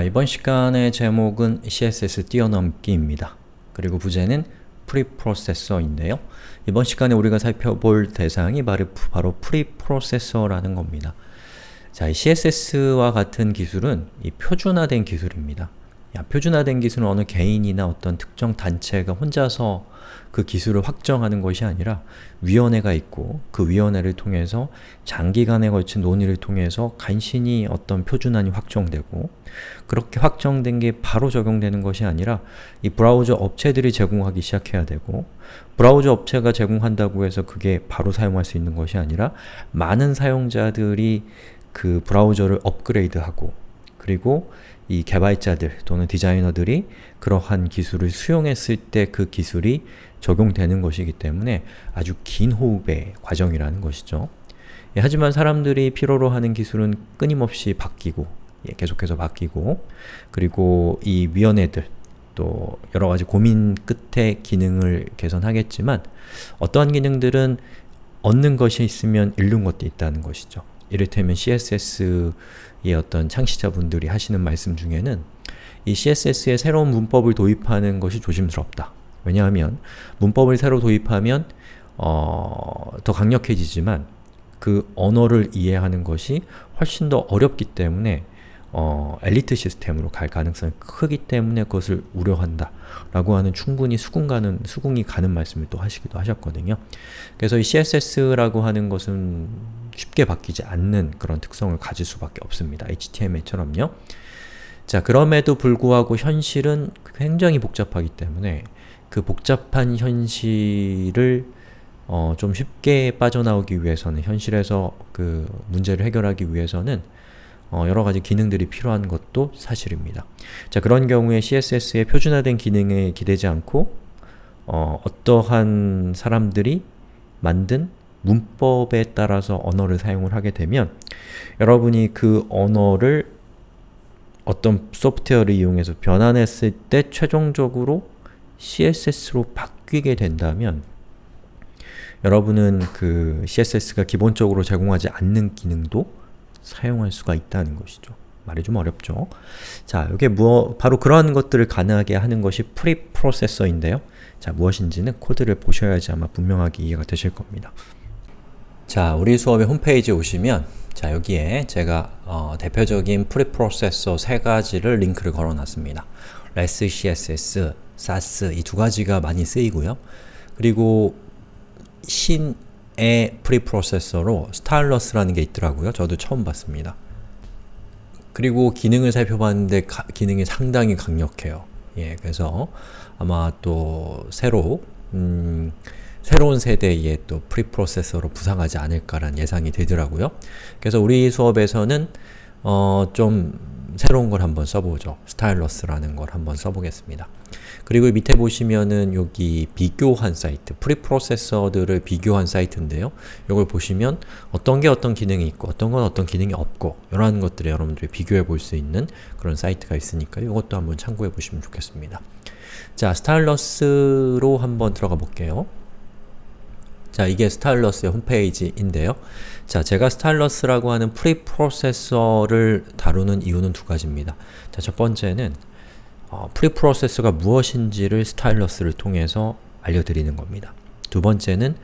자, 이번 시간의 제목은 CSS 뛰어넘기입니다. 그리고 부제는 preprocessor인데요. 이번 시간에 우리가 살펴볼 대상이 바로, 바로 preprocessor라는 겁니다. 자, 이 CSS와 같은 기술은 이 표준화된 기술입니다. 야, 표준화된 기술은 어느 개인이나 어떤 특정 단체가 혼자서 그 기술을 확정하는 것이 아니라 위원회가 있고 그 위원회를 통해서 장기간에 걸친 논의를 통해서 간신히 어떤 표준안이 확정되고 그렇게 확정된 게 바로 적용되는 것이 아니라 이 브라우저 업체들이 제공하기 시작해야 되고 브라우저 업체가 제공한다고 해서 그게 바로 사용할 수 있는 것이 아니라 많은 사용자들이 그 브라우저를 업그레이드하고 그리고 이 개발자들 또는 디자이너들이 그러한 기술을 수용했을 때 그 기술이 적용되는 것이기 때문에 아주 긴 호흡의 과정이라는 것이죠. 예, 하지만 사람들이 필요로 하는 기술은 끊임없이 바뀌고 예, 계속해서 바뀌고 그리고 이 위원회들 또 여러가지 고민 끝에 기능을 개선하겠지만 어떠한 기능들은 얻는 것이 있으면 잃는 것도 있다는 것이죠. 이를테면 CSS의 어떤 창시자분들이 하시는 말씀 중에는 이 CSS에 새로운 문법을 도입하는 것이 조심스럽다. 왜냐하면 문법을 새로 도입하면 어, 더 강력해지지만 그 언어를 이해하는 것이 훨씬 더 어렵기 때문에 어, 엘리트 시스템으로 갈 가능성이 크기 때문에 그것을 우려한다 라고 하는 충분히 수긍 가는, 수긍이 가는 말씀을 또 하시기도 하셨거든요. 그래서 이 CSS라고 하는 것은 쉽게 바뀌지 않는 그런 특성을 가질 수밖에 없습니다. HTML처럼요. 자, 그럼에도 불구하고 현실은 굉장히 복잡하기 때문에 그 복잡한 현실을 어, 좀 쉽게 빠져나오기 위해서는 현실에서 그 문제를 해결하기 위해서는 어, 여러가지 기능들이 필요한 것도 사실입니다. 자 그런 경우에 CSS의 표준화된 기능에 기대지 않고 어, 어떠한 사람들이 만든 문법에 따라서 언어를 사용을 하게 되면 여러분이 그 언어를 어떤 소프트웨어를 이용해서 변환했을 때 최종적으로 CSS로 바뀌게 된다면 여러분은 그 CSS가 기본적으로 제공하지 않는 기능도 사용할 수가 있다는 것이죠. 말이 좀 어렵죠? 자, 이게 무엇, 바로 그러한 것들을 가능하게 하는 것이 프리프로세서인데요. 자, 무엇인지는 코드를 보셔야지 아마 분명하게 이해가 되실 겁니다. 자, 우리 수업의 홈페이지에 오시면 자, 여기에 제가 어, 대표적인 프리프로세서 세 가지를 링크를 걸어놨습니다. REST CSS, SAS 이 두 가지가 많이 쓰이고요. 그리고 신 의 프리프로세서로 스타일러스라는 게 있더라고요. 저도 처음 봤습니다. 그리고 기능을 살펴봤는데 가, 기능이 상당히 강력해요. 예, 그래서 아마 또 새로 음, 새로운 세대의 또 preprocessor로 부상하지 않을까라는 예상이 되더라고요. 그래서 우리 수업에서는 어, 좀 새로운 걸 한번 써보죠. Stylus라는 걸 한번 써보겠습니다. 그리고 밑에 보시면은 여기 비교한 사이트, preprocessor들을 비교한 사이트인데요. 이걸 보시면 어떤 게 어떤 기능이 있고 어떤 건 어떤 기능이 없고 이러한 것들을 여러분들이 비교해 볼 수 있는 그런 사이트가 있으니까 이것도 한번 참고해 보시면 좋겠습니다. 자, Stylus로 한번 들어가 볼게요. 자, 이게 Stylus의 홈페이지인데요. 자, 제가 Stylus라고 하는 preprocessor를 다루는 이유는 두 가지입니다. 자, 첫 번째는 어, preprocessor가 무엇인지를 Stylus를 통해서 알려드리는 겁니다. 두 번째는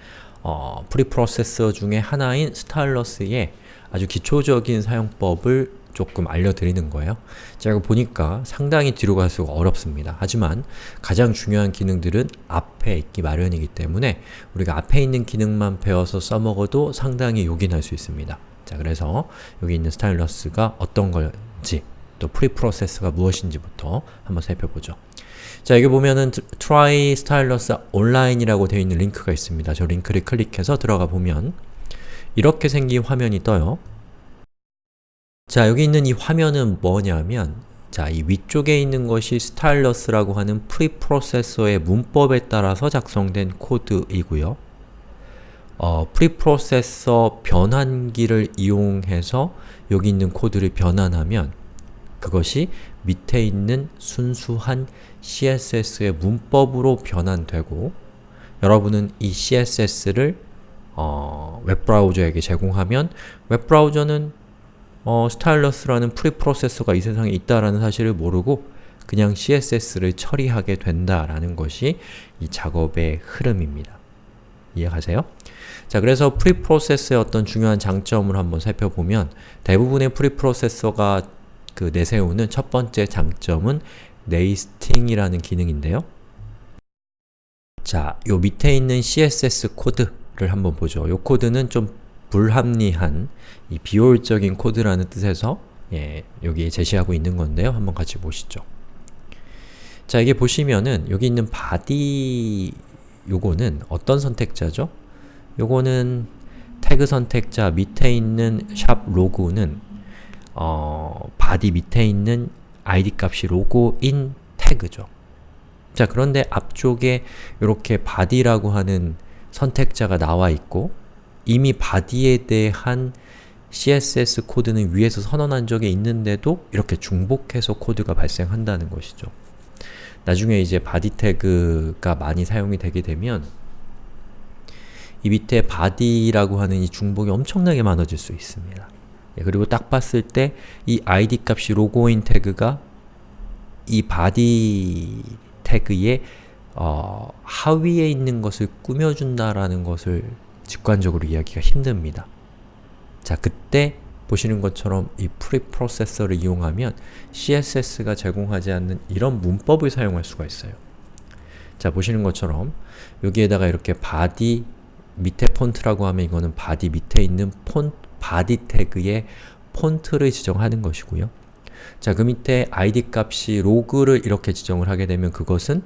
어, preprocessor 중에 하나인 Stylus의 아주 기초적인 사용법을 조금 알려드리는 거예요. 제가 보니까 상당히 뒤로 갈수록 어렵습니다. 하지만 가장 중요한 기능들은 앞에 있기 마련이기 때문에 우리가 앞에 있는 기능만 배워서 써먹어도 상당히 요긴할 수 있습니다. 자, 그래서 여기 있는 Stylus가 어떤 건지 또 preprocessor가 무엇인지부터 한번 살펴보죠. 자, 여기 보면은 try stylus online이라고 되어 있는 링크가 있습니다. 저 링크를 클릭해서 들어가 보면 이렇게 생긴 화면이 떠요. 자, 여기 있는 이 화면은 뭐냐면 자, 이 위쪽에 있는 것이 Stylus라고 하는 preprocessor의 문법에 따라서 작성된 코드이고요. 어, preprocessor 변환기를 이용해서 여기 있는 코드를 변환하면 그것이 밑에 있는 순수한 CSS의 문법으로 변환되고 여러분은 이 CSS를 어, 웹브라우저에게 제공하면 웹브라우저는 어, Stylus라는 preprocessor가 이 세상에 있다라는 사실을 모르고 그냥 CSS를 처리하게 된다라는 것이 이 작업의 흐름입니다. 이해가세요? 자, 그래서 preprocessor의 어떤 중요한 장점을 한번 살펴보면 대부분의 preprocessor가 그 내세우는 첫 번째 장점은 nesting이라는 기능인데요. 자, 요 밑에 있는 CSS 코드를 한번 보죠. 요 코드는 좀 불합리한 이 비효율적인 코드라는 뜻에서 예, 여기 제시하고 있는 건데요. 한번 같이 보시죠. 자, 이게 보시면은 여기 있는 body 요거는 어떤 선택자죠? 요거는 태그 선택자 밑에 있는 샵 로그는 어, body 밑에 있는 id 값이 로고인 태그죠. 자, 그런데 앞쪽에 이렇게 body라고 하는 선택자가 나와 있고 이미 body에 대한 CSS 코드는 위에서 선언한 적이 있는데도 이렇게 중복해서 코드가 발생한다는 것이죠. 나중에 이제 body 태그가 많이 사용이 되게 되면 이 밑에 body라고 하는 이 중복이 엄청나게 많아질 수 있습니다. 예, 그리고 딱 봤을 때 이 id 값이 로고인 태그가 이 body 태그의 어, 하위에 있는 것을 꾸며준다라는 것을 직관적으로 이해하기가 힘듭니다. 자, 그때 보시는 것처럼 이 preprocessor를 이용하면 CSS가 제공하지 않는 이런 문법을 사용할 수가 있어요. 자, 보시는 것처럼 여기에다가 이렇게 body 밑에 폰트라고 하면 이거는 body 밑에 있는 폰 body 태그의 폰트를 지정하는 것이고요. 자, 그 밑에 id 값이 로그를 이렇게 지정을 하게 되면 그것은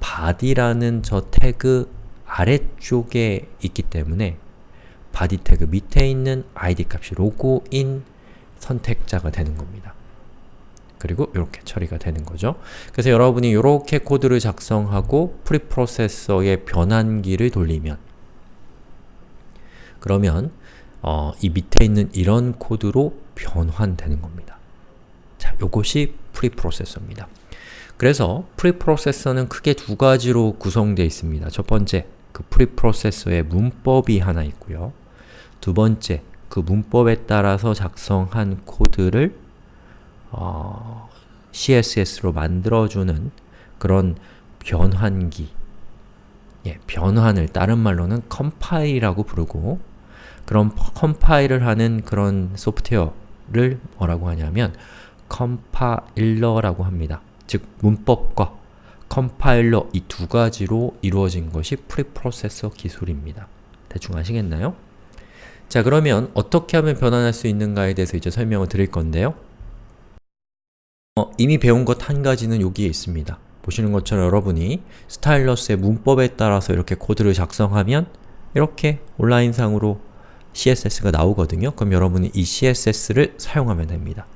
body라는 저 태그 아래쪽에 있기 때문에 body 태그 밑에 있는 id 값이 로고인 선택자가 되는 겁니다. 그리고 이렇게 처리가 되는 거죠. 그래서 여러분이 이렇게 코드를 작성하고 프리프로세서의 변환기를 돌리면 그러면 어, 이 밑에 있는 이런 코드로 변환되는 겁니다. 자, 요것이 preprocessor입니다. 그래서 preprocessor는 크게 두 가지로 구성되어 있습니다. 첫 번째, 그 preprocessor의 문법이 하나 있고요. 두 번째, 그 문법에 따라서 작성한 코드를 어, CSS로 만들어주는 그런 변환기 예, 변환을 다른 말로는 컴파일이라고 부르고 그런 컴파일을 하는 그런 소프트웨어를 뭐라고 하냐면 컴파일러라고 합니다. 즉, 문법과 컴파일러 이 두 가지로 이루어진 것이 preprocessor 기술입니다. 대충 아시겠나요? 자, 그러면 어떻게 하면 변환할 수 있는가에 대해서 이제 설명을 드릴 건데요. 어, 이미 배운 것 한 가지는 여기에 있습니다. 보시는 것처럼 여러분이 스타일러스의 문법에 따라서 이렇게 코드를 작성하면 이렇게 온라인상으로 CSS가 나오거든요. 그럼 여러분이 이 CSS를 사용하면 됩니다.